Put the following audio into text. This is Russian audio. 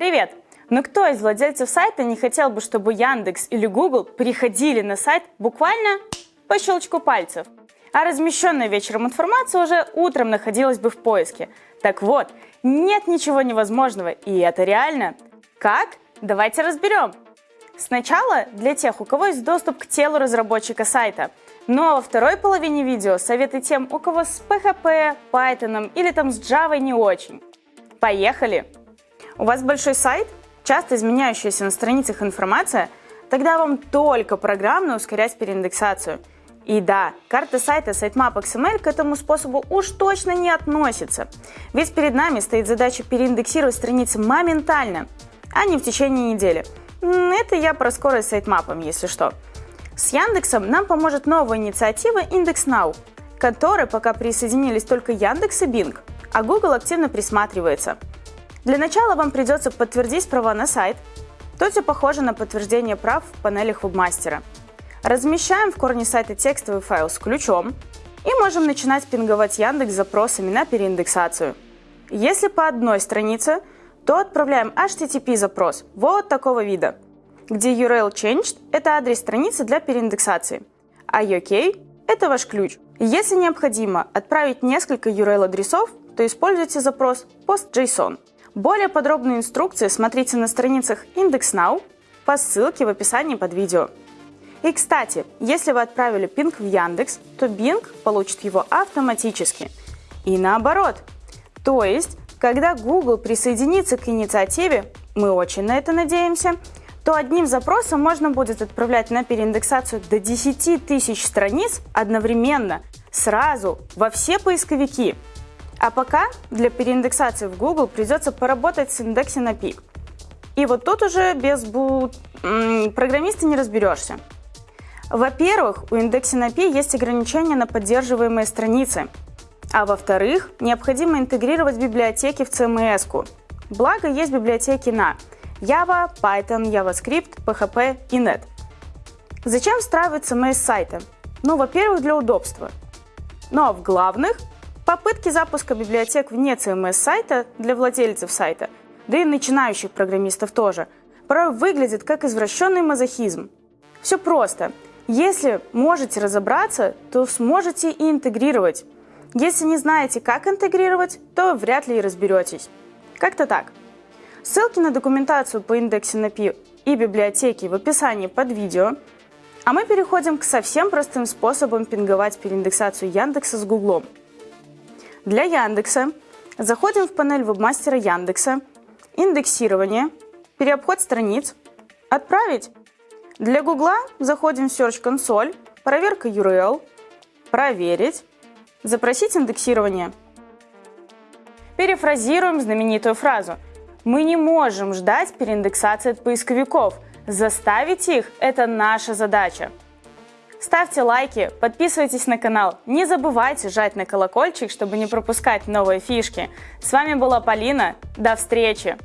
Привет! Но кто из владельцев сайта не хотел бы, чтобы Яндекс или Google приходили на сайт буквально по щелчку пальцев? А размещенная вечером информация уже утром находилась бы в поиске. Так вот, нет ничего невозможного, и это реально. Как? Давайте разберем. Сначала для тех, у кого есть доступ к телу разработчика сайта. Ну а во второй половине видео советы тем, у кого с PHP, Python или там с Java не очень. Поехали! У вас большой сайт, часто изменяющаяся на страницах информация, тогда вам только программно ускорять переиндексацию. И да, карта сайта Sitemap XML к этому способу уж точно не относится. Ведь перед нами стоит задача переиндексировать страницы моментально, а не в течение недели. Это я про скорость с сайтмапом, если что. С Яндексом нам поможет новая инициатива IndexNow, к которой пока присоединились только Яндекс и Bing, а Google активно присматривается – для начала вам придется подтвердить права на сайт. Тут все похоже на подтверждение прав в панелях вебмастера. Размещаем в корне сайта текстовый файл с ключом и можем начинать пинговать Яндекс запросами на переиндексацию. Если по одной странице, то отправляем HTTP запрос вот такого вида, где URL changed – это адрес страницы для переиндексации, а UK – это ваш ключ. Если необходимо отправить несколько URL адресов, то используйте запрос PostJSON. Более подробные инструкции смотрите на страницах IndexNow по ссылке в описании под видео. И, кстати, если вы отправили пинг в Яндекс, то Bing получит его автоматически. И наоборот. То есть, когда Google присоединится к инициативе, мы очень на это надеемся, то одним запросом можно будет отправлять на переиндексацию до 10 тысяч страниц одновременно, сразу, во все поисковики – а пока для переиндексации в Google придется поработать с индексом на пик. И вот тут уже без бу... программиста не разберешься. Во-первых, у индекса на P есть ограничения на поддерживаемые страницы. А во-вторых, необходимо интегрировать библиотеки в CMS. -ку. Благо, есть библиотеки на Java, Python, JavaScript, PHP и Net. Зачем встраивать CMS сайта? Ну, во-первых, для удобства. Но в главных Попытки запуска библиотек вне CMS-сайта для владельцев сайта, да и начинающих программистов тоже, порой выглядит как извращенный мазохизм. Все просто. Если можете разобраться, то сможете и интегрировать. Если не знаете, как интегрировать, то вряд ли и разберетесь. Как-то так. Ссылки на документацию по индексу NP и библиотеки в описании под видео. А мы переходим к совсем простым способам пинговать переиндексацию Яндекса с Гуглом – для Яндекса заходим в панель вебмастера Яндекса, индексирование, переобход страниц, отправить. Для Гугла заходим в Search Console, проверка URL, проверить, запросить индексирование. Перефразируем знаменитую фразу. Мы не можем ждать переиндексации от поисковиков. Заставить их – это наша задача. Ставьте лайки, подписывайтесь на канал. Не забывайте жать на колокольчик, чтобы не пропускать новые фишки. С вами была Полина. До встречи!